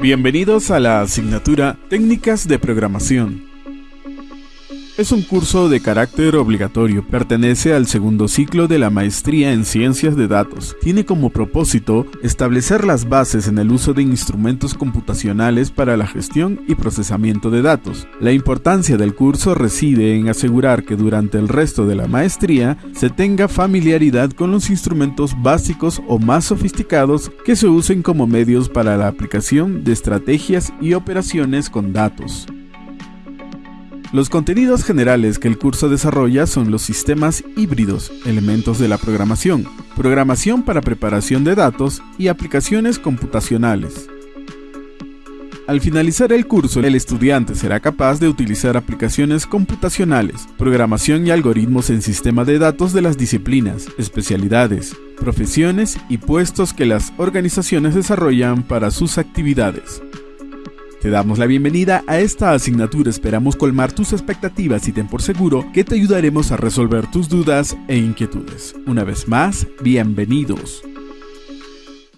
Bienvenidos a la asignatura Técnicas de Programación. Es un curso de carácter obligatorio, pertenece al segundo ciclo de la maestría en ciencias de datos. Tiene como propósito establecer las bases en el uso de instrumentos computacionales para la gestión y procesamiento de datos. La importancia del curso reside en asegurar que durante el resto de la maestría se tenga familiaridad con los instrumentos básicos o más sofisticados que se usen como medios para la aplicación de estrategias y operaciones con datos. Los contenidos generales que el curso desarrolla son los sistemas híbridos, elementos de la programación, programación para preparación de datos y aplicaciones computacionales. Al finalizar el curso, el estudiante será capaz de utilizar aplicaciones computacionales, programación y algoritmos en sistema de datos de las disciplinas, especialidades, profesiones y puestos que las organizaciones desarrollan para sus actividades. Te damos la bienvenida a esta asignatura, esperamos colmar tus expectativas y ten por seguro que te ayudaremos a resolver tus dudas e inquietudes. Una vez más, bienvenidos.